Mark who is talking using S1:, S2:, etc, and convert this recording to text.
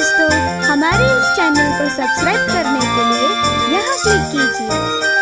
S1: दोस्तों हमारे इस चैनल को सब्सक्राइब करने के लिए यहाँ क्लिक कीजिए।